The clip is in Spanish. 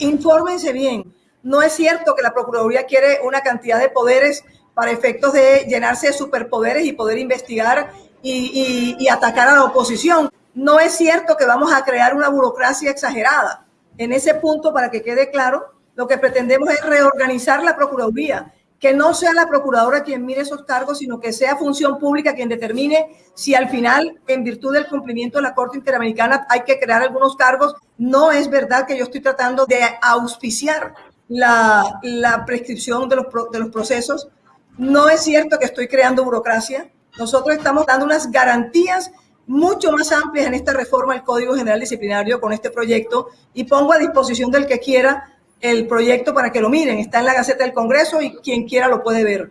infórmense bien. No es cierto que la Procuraduría quiere una cantidad de poderes para efectos de llenarse de superpoderes y poder investigar y, atacar a la oposición. No es cierto que vamos a crear una burocracia exagerada. En ese punto, para que quede claro, lo que pretendemos es reorganizar la Procuraduría, que no sea la Procuradora quien mire esos cargos, sino que sea función pública quien determine si al final, en virtud del cumplimiento de la Corte Interamericana, hay que crear algunos cargos. No es verdad que yo estoy tratando de auspiciar la, prescripción de los, de los procesos. No es cierto que estoy creando burocracia. Nosotros estamos dando unas garantías mucho más amplias en esta reforma del Código General Disciplinario con este proyecto y pongo a disposición del que quiera el proyecto para que lo miren. Está en la Gaceta del Congreso y quien quiera lo puede ver.